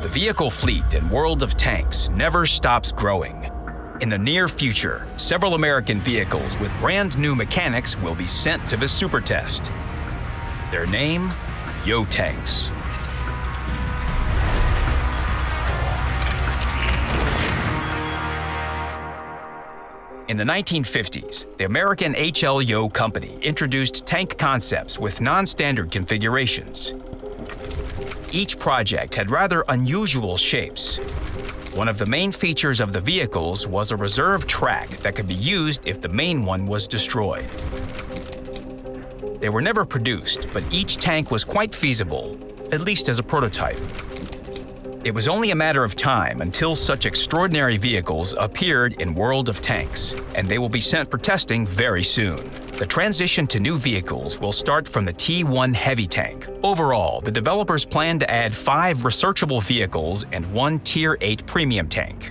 The vehicle fleet and world of tanks never stops growing. In the near future, several American vehicles with brand new mechanics will be sent to the super test. Their name? Yoh Tanks. In the 1950s, the American HL Yoh company introduced tank concepts with non-standard configurations. Each project had rather unusual shapes. One of the main features of the vehicles was a reserve track that could be used if the main one was destroyed. They were never produced, but each tank was quite feasible, at least as a prototype. It was only a matter of time until such extraordinary vehicles appeared in World of Tanks, and they will be sent for testing very soon. The transition to new vehicles will start from the T1 heavy tank. Overall, the developers plan to add five researchable vehicles and one Tier 8 premium tank.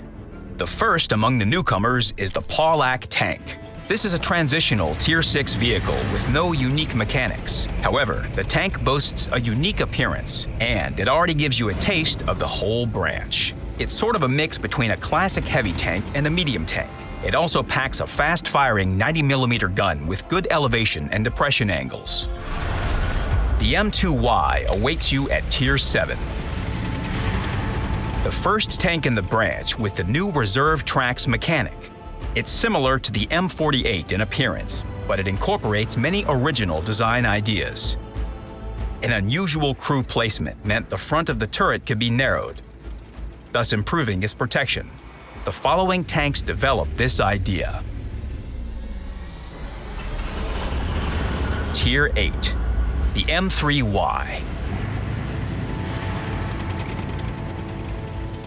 The first among the newcomers is the Pawlack tank. This is a transitional Tier 6 vehicle with no unique mechanics. However, the tank boasts a unique appearance, and it already gives you a taste of the whole branch. It's sort of a mix between a classic heavy tank and a medium tank. It also packs a fast-firing 90mm gun with good elevation and depression angles. The M2Y awaits you at Tier 7. The first tank in the branch with the new Reserve Tracks mechanic it's similar to the M48 in appearance, but it incorporates many original design ideas. An unusual crew placement meant the front of the turret could be narrowed, thus improving its protection. The following tanks developed this idea. Tier 8, the M3Y.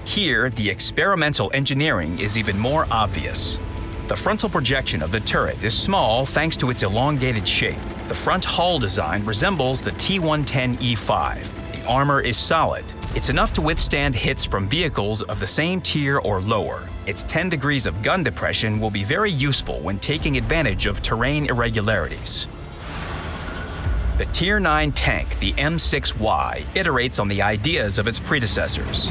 Here, the experimental engineering is even more obvious. The frontal projection of the turret is small thanks to its elongated shape. The front hull design resembles the T-110E5. The armor is solid. It's enough to withstand hits from vehicles of the same tier or lower. Its 10 degrees of gun depression will be very useful when taking advantage of terrain irregularities. The Tier 9 tank, the M6Y, iterates on the ideas of its predecessors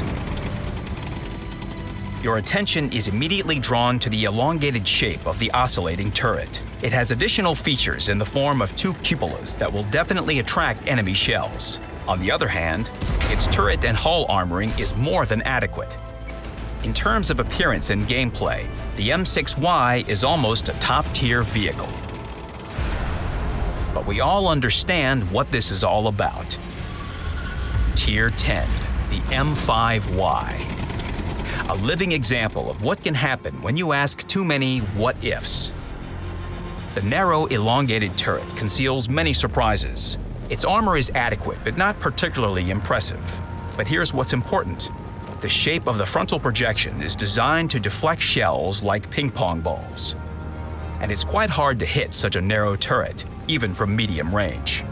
your attention is immediately drawn to the elongated shape of the oscillating turret. It has additional features in the form of two cupolas that will definitely attract enemy shells. On the other hand, its turret and hull armoring is more than adequate. In terms of appearance and gameplay, the M6Y is almost a top-tier vehicle. But we all understand what this is all about. Tier 10, the M5Y a living example of what can happen when you ask too many what-ifs. The narrow, elongated turret conceals many surprises. Its armor is adequate, but not particularly impressive. But here's what's important. The shape of the frontal projection is designed to deflect shells like ping-pong balls. And it's quite hard to hit such a narrow turret, even from medium range.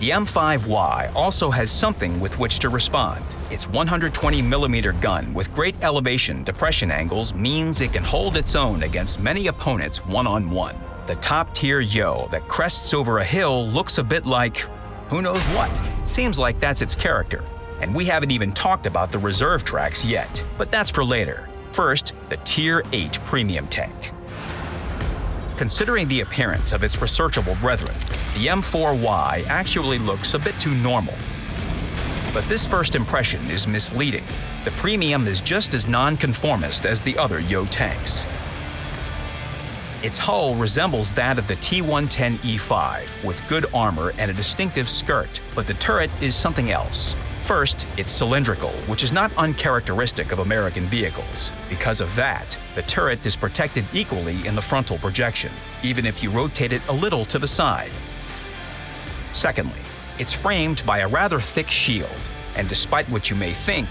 The M5Y also has something with which to respond. Its 120mm gun with great elevation depression angles means it can hold its own against many opponents one-on-one. -on -one. The top-tier Yoh that crests over a hill looks a bit like who knows what. Seems like that's its character. And we haven't even talked about the reserve tracks yet, but that's for later. First, the Tier 8 Premium Tank. Considering the appearance of its researchable brethren, the M4Y actually looks a bit too normal. But this first impression is misleading. The Premium is just as non-conformist as the other Yoh tanks. Its hull resembles that of the T-110E5, with good armor and a distinctive skirt, but the turret is something else. First, it's cylindrical, which is not uncharacteristic of American vehicles. Because of that, the turret is protected equally in the frontal projection, even if you rotate it a little to the side. Secondly, it's framed by a rather thick shield, and despite what you may think,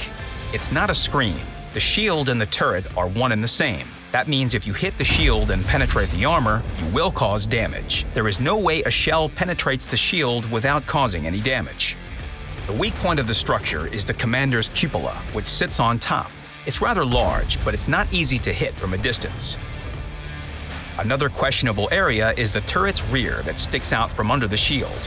it's not a screen. The shield and the turret are one and the same. That means if you hit the shield and penetrate the armor, you will cause damage. There is no way a shell penetrates the shield without causing any damage. The weak point of the structure is the commander's cupola, which sits on top. It's rather large, but it's not easy to hit from a distance. Another questionable area is the turret's rear that sticks out from under the shield.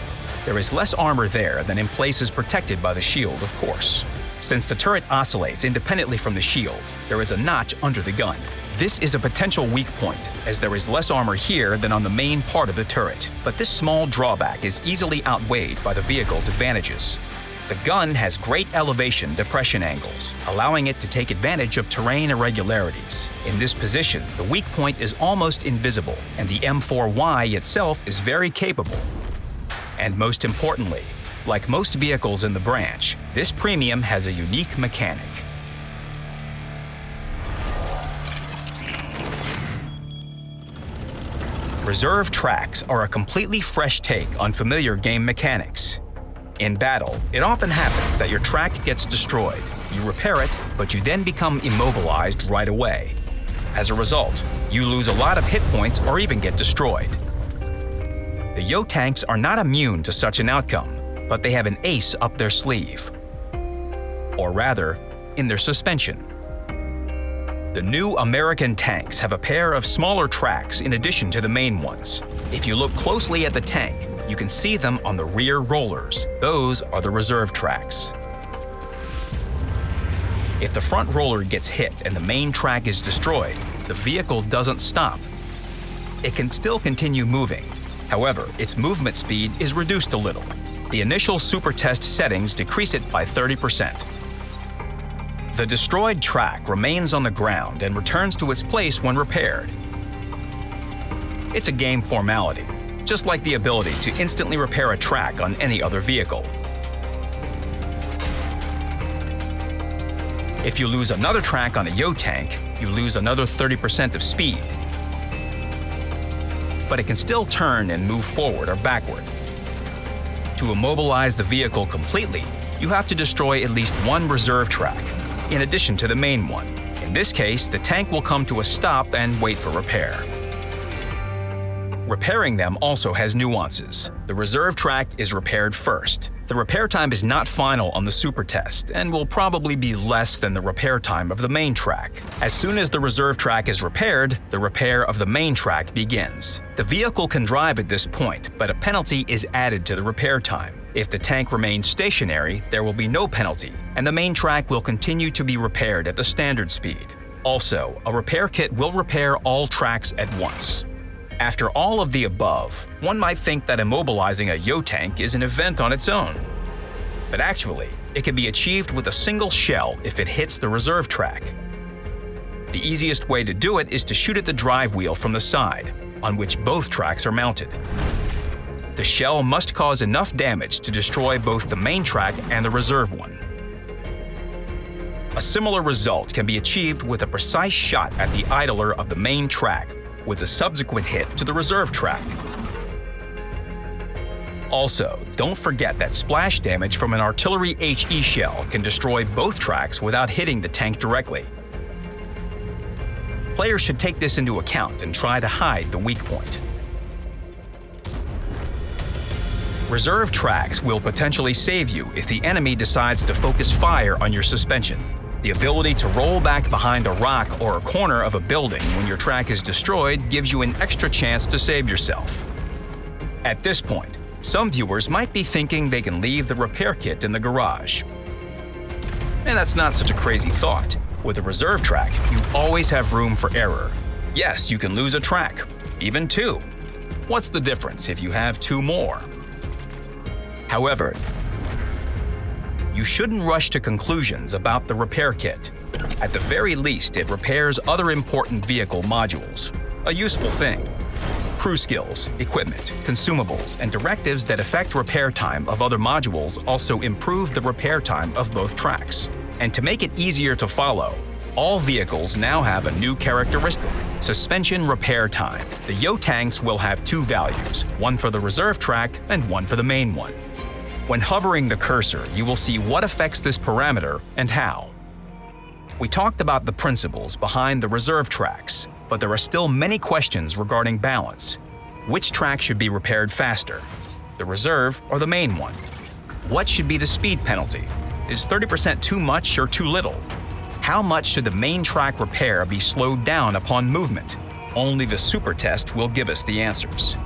There is less armor there than in places protected by the shield, of course. Since the turret oscillates independently from the shield, there is a notch under the gun. This is a potential weak point, as there is less armor here than on the main part of the turret. But this small drawback is easily outweighed by the vehicle's advantages. The gun has great elevation depression angles, allowing it to take advantage of terrain irregularities. In this position, the weak point is almost invisible, and the M4Y itself is very capable. And most importantly, like most vehicles in the branch, this premium has a unique mechanic. Reserve tracks are a completely fresh take on familiar game mechanics. In battle, it often happens that your track gets destroyed. You repair it, but you then become immobilized right away. As a result, you lose a lot of hit points or even get destroyed. The Yoh tanks are not immune to such an outcome, but they have an ace up their sleeve. Or rather, in their suspension. The new American tanks have a pair of smaller tracks in addition to the main ones. If you look closely at the tank, you can see them on the rear rollers. Those are the reserve tracks. If the front roller gets hit and the main track is destroyed, the vehicle doesn't stop. It can still continue moving. However, its movement speed is reduced a little. The initial super test settings decrease it by 30%. The destroyed track remains on the ground and returns to its place when repaired. It's a game formality, just like the ability to instantly repair a track on any other vehicle. If you lose another track on a Yoh tank, you lose another 30% of speed. But it can still turn and move forward or backward. To immobilize the vehicle completely, you have to destroy at least one reserve track, in addition to the main one. In this case, the tank will come to a stop and wait for repair. Repairing them also has nuances. The reserve track is repaired first. The repair time is not final on the super test and will probably be less than the repair time of the main track. As soon as the reserve track is repaired, the repair of the main track begins. The vehicle can drive at this point, but a penalty is added to the repair time. If the tank remains stationary, there will be no penalty, and the main track will continue to be repaired at the standard speed. Also, a repair kit will repair all tracks at once. After all of the above, one might think that immobilizing a Yoh tank is an event on its own. But actually, it can be achieved with a single shell if it hits the reserve track. The easiest way to do it is to shoot at the drive wheel from the side, on which both tracks are mounted the shell must cause enough damage to destroy both the main track and the reserve one. A similar result can be achieved with a precise shot at the idler of the main track, with a subsequent hit to the reserve track. Also, don't forget that splash damage from an artillery HE shell can destroy both tracks without hitting the tank directly. Players should take this into account and try to hide the weak point. Reserve tracks will potentially save you if the enemy decides to focus fire on your suspension. The ability to roll back behind a rock or a corner of a building when your track is destroyed gives you an extra chance to save yourself. At this point, some viewers might be thinking they can leave the repair kit in the garage. And that's not such a crazy thought. With a reserve track, you always have room for error. Yes, you can lose a track, even two. What's the difference if you have two more? However, you shouldn't rush to conclusions about the repair kit. At the very least, it repairs other important vehicle modules. A useful thing. Crew skills, equipment, consumables, and directives that affect repair time of other modules also improve the repair time of both tracks. And to make it easier to follow, all vehicles now have a new characteristic, suspension repair time. The Yoh tanks will have two values, one for the reserve track and one for the main one. When hovering the cursor, you will see what affects this parameter and how. We talked about the principles behind the reserve tracks, but there are still many questions regarding balance. Which track should be repaired faster? The reserve or the main one? What should be the speed penalty? Is 30% too much or too little? How much should the main track repair be slowed down upon movement? Only the super test will give us the answers.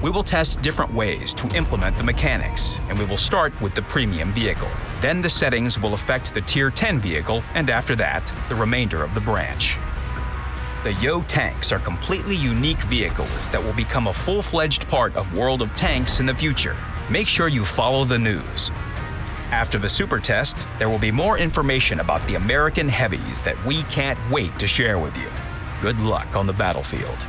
We will test different ways to implement the mechanics, and we will start with the premium vehicle. Then the settings will affect the Tier 10 vehicle, and after that, the remainder of the branch. The Yoh tanks are completely unique vehicles that will become a full-fledged part of World of Tanks in the future. Make sure you follow the news. After the super test, there will be more information about the American heavies that we can't wait to share with you. Good luck on the battlefield.